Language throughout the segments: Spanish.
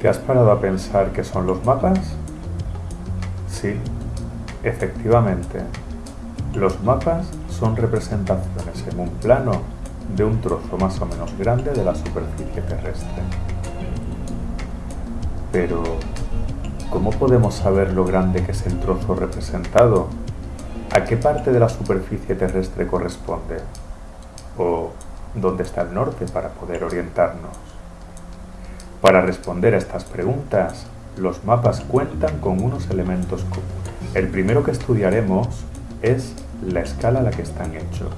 ¿Te has parado a pensar qué son los mapas? Sí, efectivamente. Los mapas son representaciones en un plano de un trozo más o menos grande de la superficie terrestre. Pero, ¿cómo podemos saber lo grande que es el trozo representado? ¿A qué parte de la superficie terrestre corresponde? ¿O dónde está el norte para poder orientarnos? Para responder a estas preguntas, los mapas cuentan con unos elementos comunes. El primero que estudiaremos es la escala a la que están hechos.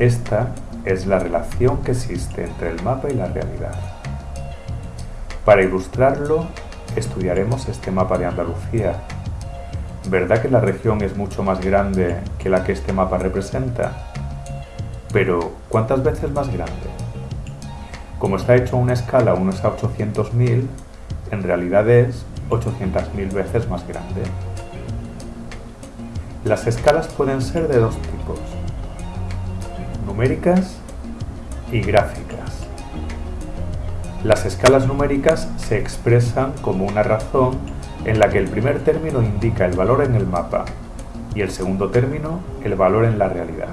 Esta es la relación que existe entre el mapa y la realidad. Para ilustrarlo, estudiaremos este mapa de Andalucía. ¿Verdad que la región es mucho más grande que la que este mapa representa? Pero, ¿cuántas veces más grande? Como está hecho a una escala 1 a 800.000, en realidad es 800.000 veces más grande. Las escalas pueden ser de dos tipos, numéricas y gráficas. Las escalas numéricas se expresan como una razón en la que el primer término indica el valor en el mapa y el segundo término el valor en la realidad.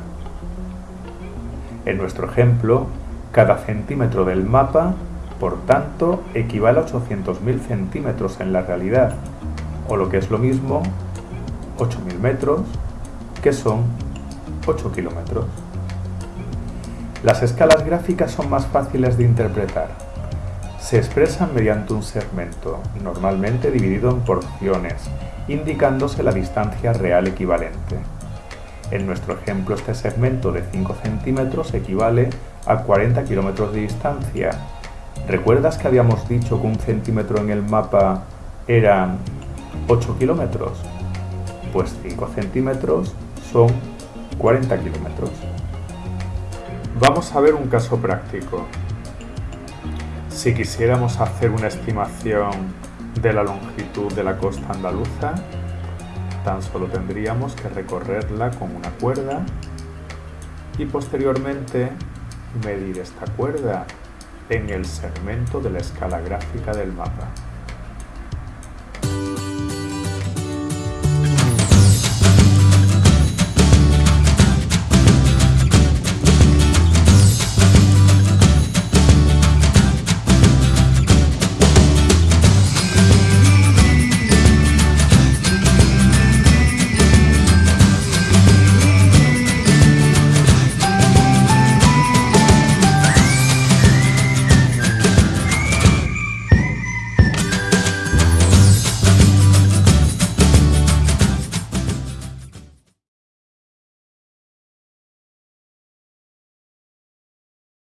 En nuestro ejemplo, cada centímetro del mapa, por tanto, equivale a 800.000 centímetros en la realidad, o lo que es lo mismo, 8.000 metros, que son 8 kilómetros. Las escalas gráficas son más fáciles de interpretar. Se expresan mediante un segmento, normalmente dividido en porciones, indicándose la distancia real equivalente. En nuestro ejemplo, este segmento de 5 centímetros equivale a 40 kilómetros de distancia. ¿Recuerdas que habíamos dicho que un centímetro en el mapa eran 8 kilómetros? Pues 5 centímetros son 40 kilómetros. Vamos a ver un caso práctico. Si quisiéramos hacer una estimación de la longitud de la costa andaluza, tan solo tendríamos que recorrerla con una cuerda y posteriormente medir esta cuerda en el segmento de la escala gráfica del mapa.